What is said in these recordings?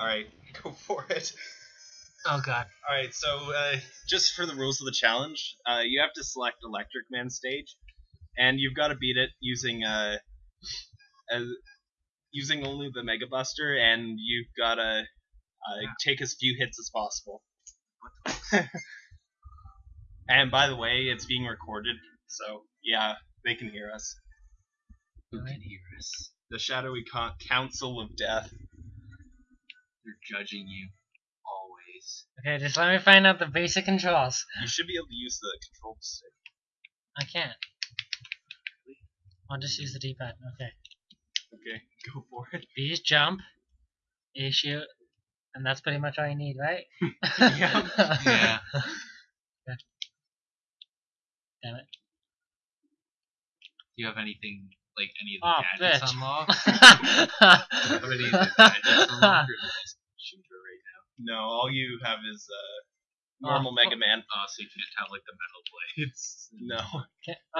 All right, go for it. Oh god. All right, so uh, just for the rules of the challenge, uh, you have to select Electric Man stage, and you've got to beat it using uh, uh, using only the Mega Buster, and you've got to uh, take as few hits as possible. What the? And by the way, it's being recorded, so yeah, they can hear us. Who can hear us? The Shadowy Con- Council of Death. They're judging you always. Okay, just let me find out the basic controls. You should be able to use the control stick. I can't. I'll just use the D-pad. Okay. Okay, go for it. B is jump. A shoot. And that's pretty much all you need, right? Yeah. Yeah. Damn it. Do you have anything like any of the Oh, gadgets bitch. unlocked? How many of the gadgets unlocked? Or just shooter right now? No, all you have is uh, normal Oh, Mega Man. Oh, so you can't have like the metal blades. No.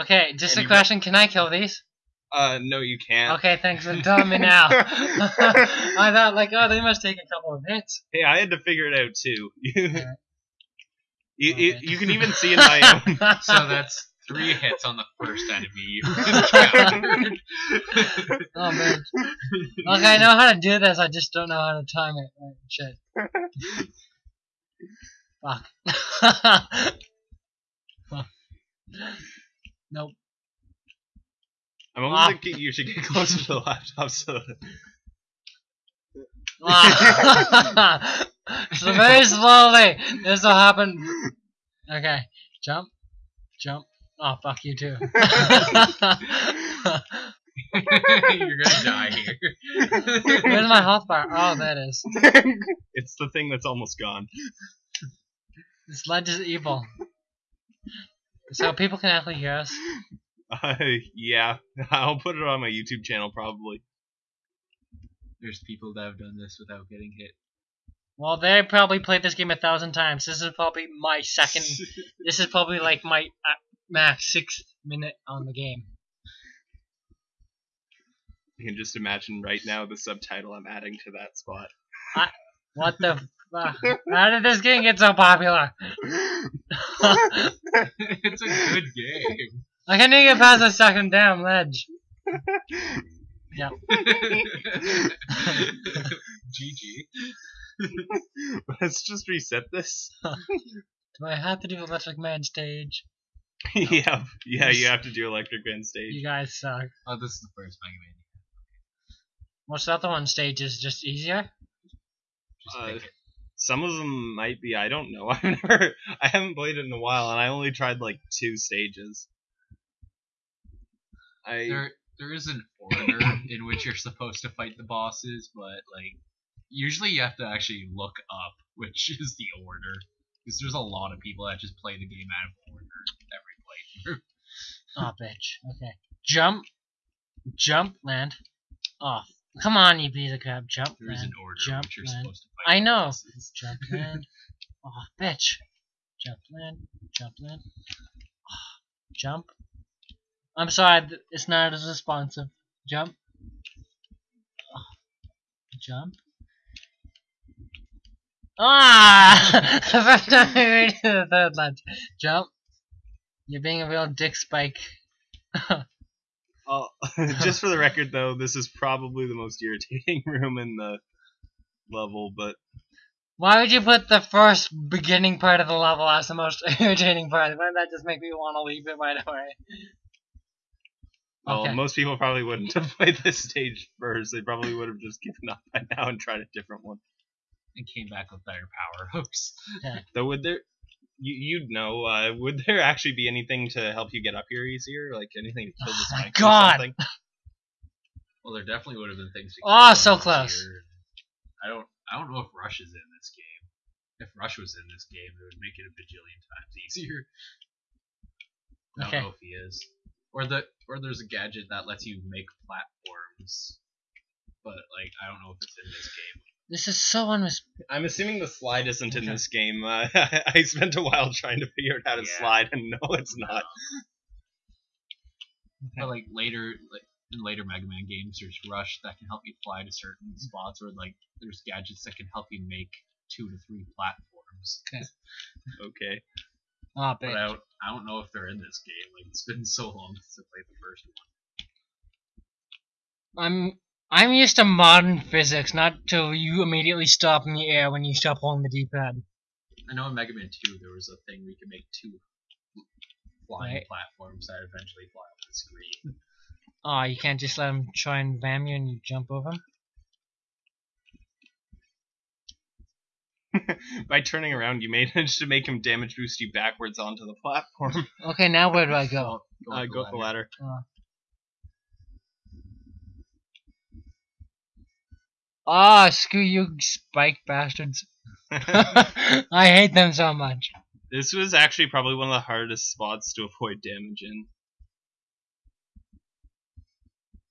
okay, just And a you question. Can I kill these? Uh, no, you can't. Okay, thanks for telling me now. I thought, like, oh, they must take a couple of hits. Hey, I had to figure it out too. you, Alright. you, you can even see in my own. So that's three hits on the first enemy you encountered. Oh, man. Okay, I know how to do this, I just don't know how to time it. Right, shit. Fuck. nope. I'm almost Ah. thinking you should get closer to the laptop so. Ah. so very slowly. This will happen. Okay. Jump. Jump. Oh, fuck you too. You're gonna die here. Where's my health bar? Oh, that is. it's the thing that's almost gone. This ledge is evil. So people can actually hear us. Uh, yeah, I'll put it on my YouTube channel probably. There's people that have done this without getting hit. Well, they probably played this game a thousand times. This is probably my second. This is probably like my uh, max sixth minute on the game. You can just imagine right now the subtitle I'm adding to that spot. What the fuck? How did this game get so popular? it's a good game. I can't even get past the second damn ledge. Yep. GG. Let's just reset this. Do I have to do Electric Man stage? yeah, yeah, you have to do Electric Man stage. You guys suck. Oh, this is the first Mega Man. What's the other one stage? Is just easier? Just Uh, pick it. Some of them might be. I don't know. I've never. I haven't played it in a while, and I only tried like two stages. I There, there is an order in which you're supposed to fight the bosses, but like usually you have to actually look up which is the order because there's a lot of people that just play the game out of order every playthrough. Oh, bitch. Okay. Jump. Jump, land. Oh, come on, you piece of crap. Jump, There is land. an order Jump, which you're land. supposed to fight. I know. Jump, land. Oh, bitch. Jump, land. Jump, land. Oh, jump. I'm sorry, th- it's not as responsive. Jump. Oh, jump. Ah! the first time we made it to the third ledge. Jump. You're being a real dick spike. Oh, just for the record, though, this is probably the most irritating room in the level, but Why would you put the first beginning part of the level as the most irritating part? Wouldn't that just make me want to leave it right away? well, Okay. most people probably wouldn't have played this stage first. They probably would have just given up by now and tried a different one. and came back with better power ups. Though, would there? You, you'd know. Uh, would there actually be anything to help you get up here easier? Like anything to kill Oh the my spikes or God. something? Well, there definitely would have been things. to Oh, so close. easier. I don't. I don't know if Rush is in this game. If Rush was in this game, it would make it a bajillion times easier. I don't know if he is. Or the or there's a gadget that lets you make platforms, but like I don't know if it's in this game. This is so unres- I'm assuming the slide isn't in this game. Uh, I spent a while trying to figure out how to Yeah. slide, and no, it's not. But like later, like in later Mega Man games, there's Rush that can help you fly to certain spots, or like there's gadgets that can help you make two to three platforms. Okay. Oh, But bitch. I don't, I don't know if they're in this game. Like it's been so long since I played the first one. I'm I'm used to modern physics, not to you immediately stop in the air when you stop holding the D-pad. I know in Mega Man 2 there was a thing where you could make two flying Right. platforms that eventually fly off the screen. Oh, you can't just let him try and bam you and you jump over him? By turning around, you managed to make him damage boost you backwards onto the platform. Okay, now where do I go? Go, Uh, up go up the ladder. Ah, screw you, spike bastards. I hate them so much. this was actually probably one of the hardest spots to avoid damage in.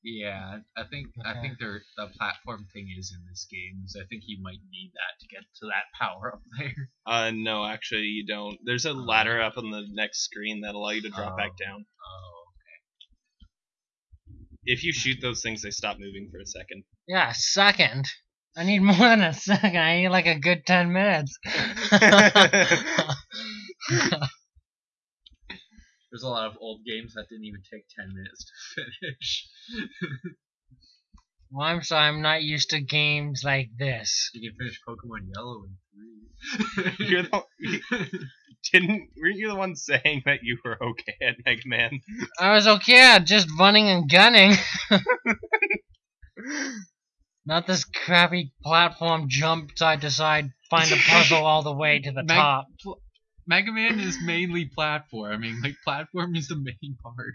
Yeah, I think I think there the platform thing is in this game. So I think you might need that to get to that power up there. Uh, no, actually, you don't. There's a ladder up on the next screen that allow you to drop back Oh. down. Oh, If you shoot those things, they stop moving for a second. Yeah, a second. I need more than a second. I need like a good 10 minutes. there's a lot of old games that didn't even take ten minutes to finish. well, I'm sorry, I'm not used to games like this. you can finish Pokemon Yellow in 3 You're the didn't weren't you the one saying that you were okay at Mega Man? I was okay at just running and gunning. Not this crappy platform jump side to side, find a puzzle all the way to the Meg- top. Mega Man is mainly platforming. Like platform is the main part.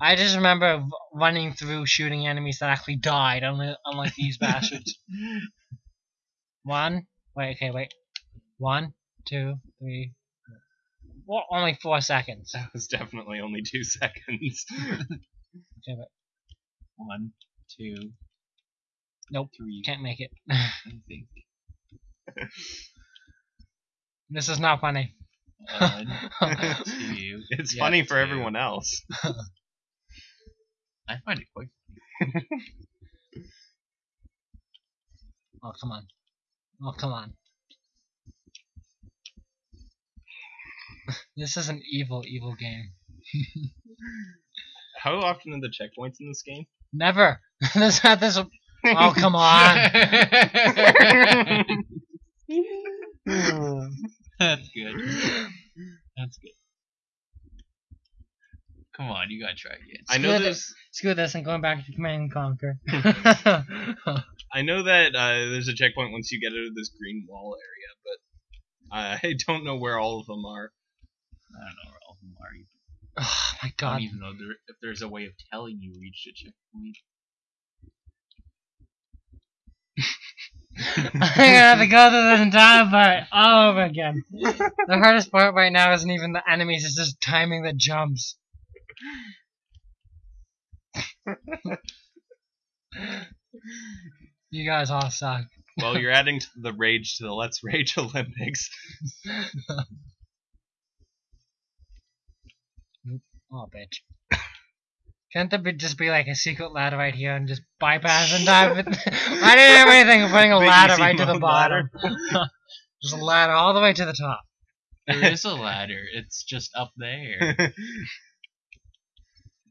I just remember running through shooting enemies that actually died, unlike, unlike these bastards. One, wait, okay, wait. One, two, three. Well, only four seconds. That was definitely only two seconds. Okay, wait. One, two, Nope, three. can't make it. I think. this is not funny. One, two. it's yeah, funny for two. everyone else. I find it quite. Oh, come on. Oh, come on. This is an evil, evil game. How often are the checkpoints in this game? Never. this this. Oh, come on. That's good. That's good. Come on, you gotta try again. I know Screw there's Screw this. I'm going back to Command and Conquer. I know that uh, there's a checkpoint once you get out of this green wall area, but I don't know where all of them are. I don't know where all of them are. either. oh my I god. don't even know there, if there's a way of telling you reached a checkpoint. I'm gonna have to go through this entire part all over again. The hardest part right now isn't even the enemies, it's just timing the jumps. you guys all suck. Well, you're adding to the rage to the Let's Rage Olympics. Oh, bitch. Can't there be, just be like a secret ladder right here and just bypass and dive it? I didn't have anything of putting a Big ladder right to the bottom. just a ladder all the way to the top. There is a ladder. It's just up there.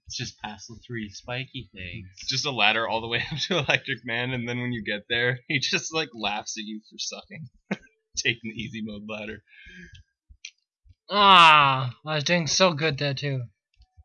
It's just past the three spiky things. It's just a ladder all the way up to Electric Man, and then when you get there, he just like laughs at you for sucking. Taking the easy mode ladder. Ah, I was doing so good there too.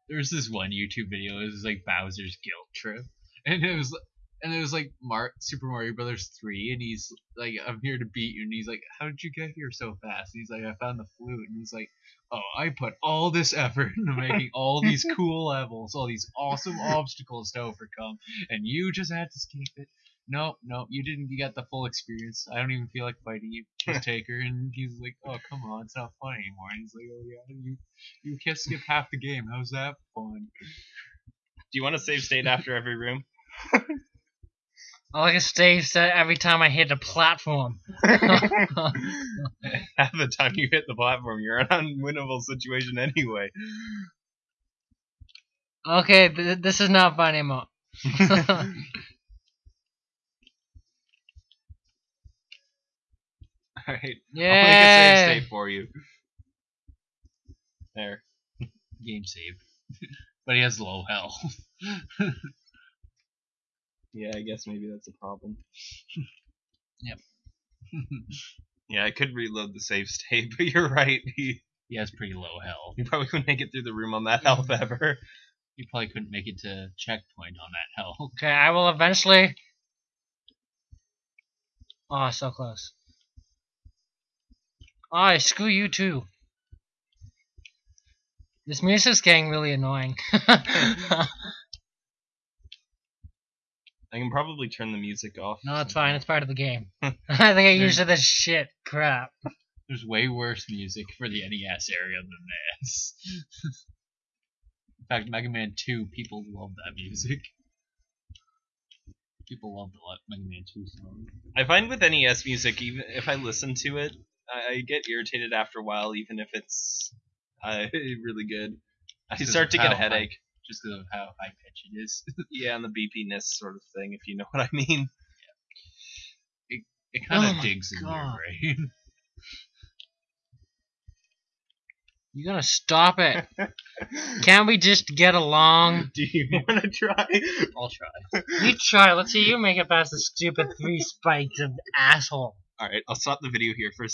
There's this one YouTube video. It was like Bowser's guilt trip, and it was and it was like Mar- Super Mario Brothers three, and he's like, "I'm here to beat you," and he's like, "How did you get here so fast?" And he's like, "I found the flute," and he's like, "Oh, I put all this effort into making all these cool levels, all these awesome obstacles to overcome, and you just had to skip it." No, no, you didn't get the full experience. I don't even feel like fighting you. Just take her, and he's like, "Oh, come on, it's not fun anymore." And he's like, "Oh yeah, you you can't skip half the game. How's that fun?" Do you want to save state after every room? I like a stage set every time I hit a platform. Half the time you hit the platform, you're in an unwinnable situation anyway. Okay, th- this is not fun anymore. Alright. I'll make a yeah. save state for you. There. Game save. but he has low health. Yeah, I guess maybe that's a problem. Yep. Yeah, I could reload the save state, but you're right. He, he has pretty low health. he probably couldn't make it through the room on that health ever. You probably couldn't make it to checkpoint on that health. Okay, I will eventually. Oh, so close. Oh, screw you too. This music's getting really annoying. I can probably turn the music off. no, it's fine. It's part of the game. I think I There's- used to this shit crap. There's way worse music for the NES area than this. In fact, Mega Man 2, people love that music. People love the Le- Mega Man 2 song. I find with NES music, even if I listen to it, I, I get irritated after a while, even if it's uh, really good. I Just 'cause start of to get a how high- headache. Just because of how high pitched it is. Yeah, and the beepiness sort of thing, if you know what I mean. It kind of Oh my digs in your God. brain. You gotta stop it. Can't we just get along? Do you want to try? I'll try. You try. Let's see you make it past the stupid three spikes of asshole. Alright, I'll stop the video here for a